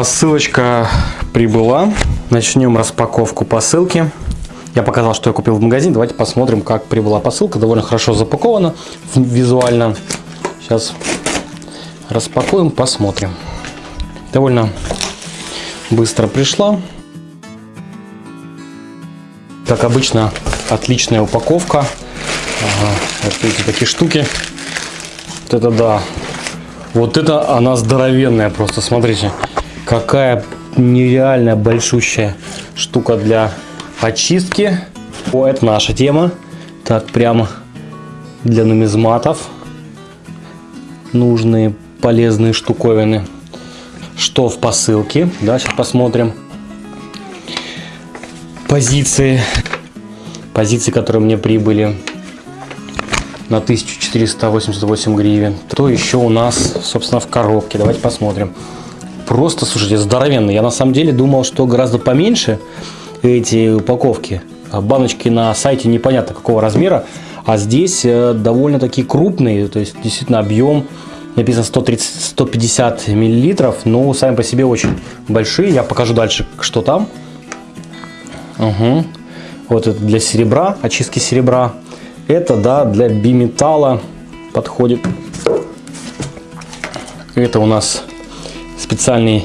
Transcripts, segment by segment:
Посылочка прибыла. Начнем распаковку посылки. Я показал, что я купил в магазине. Давайте посмотрим, как прибыла посылка. Довольно хорошо запакована визуально. Сейчас распакуем, посмотрим. Довольно быстро пришла. Как обычно, отличная упаковка. Ага, вот видите, такие штуки. Вот это да. Вот это она здоровенная просто, смотрите. Какая нереальная большущая штука для очистки. О, это наша тема. Так, прямо для нумизматов. Нужные полезные штуковины. Что в посылке? Да, сейчас посмотрим. Позиции. Позиции, которые мне прибыли на 1488 гривен. То еще у нас, собственно, в коробке. Давайте посмотрим просто, слушайте, здоровенный. Я на самом деле думал, что гораздо поменьше эти упаковки. А баночки на сайте непонятно какого размера, а здесь э, довольно такие крупные, то есть действительно объем написано 130, 150 миллилитров, но сами по себе очень большие. Я покажу дальше, что там. Угу. Вот это для серебра, очистки серебра. Это, да, для биметалла подходит. Это у нас специальный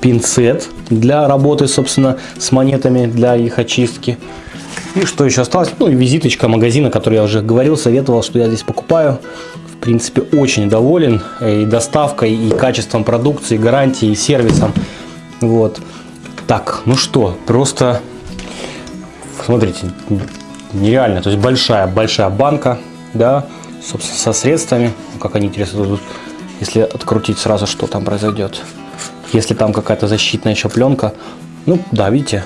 пинцет для работы, собственно, с монетами, для их очистки. И что еще осталось? Ну и визиточка магазина, который я уже говорил, советовал, что я здесь покупаю. В принципе, очень доволен и доставкой, и качеством продукции, гарантией, и сервисом. Вот. Так, ну что, просто, смотрите, нереально. То есть большая, большая банка, да, собственно, со средствами. Как они интересно тут если открутить сразу, что там произойдет. Если там какая-то защитная еще пленка, ну да, видите?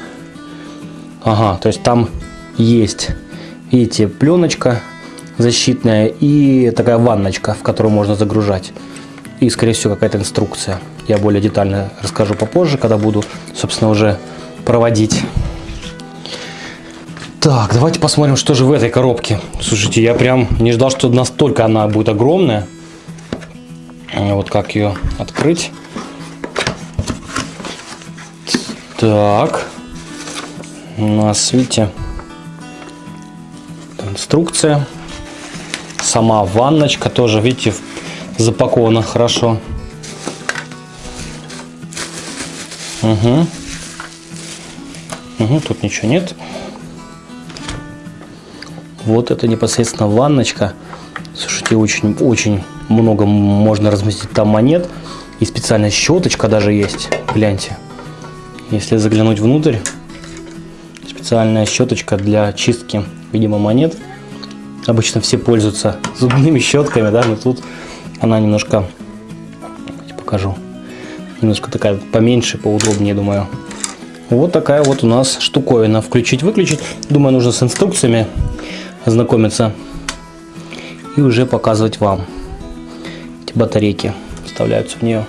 Ага, то есть там есть, видите, пленочка защитная и такая ванночка, в которую можно загружать. И, скорее всего, какая-то инструкция. Я более детально расскажу попозже, когда буду, собственно, уже проводить. Так, давайте посмотрим, что же в этой коробке. Слушайте, я прям не ждал, что настолько она будет огромная. Вот как ее открыть. Так. У нас, видите, инструкция. Сама ванночка тоже, видите, запакована хорошо. Угу. Угу, тут ничего нет. Вот это непосредственно ванночка. Слушайте, очень-очень много можно разместить там монет. И специальная щеточка даже есть. Гляньте. Если заглянуть внутрь, специальная щеточка для чистки, видимо, монет. Обычно все пользуются зубными щетками, да, но тут она немножко, покажу, немножко такая поменьше, поудобнее, думаю. Вот такая вот у нас штуковина. Включить-выключить. Думаю, нужно с инструкциями ознакомиться и уже показывать вам. Батарейки вставляются в нее.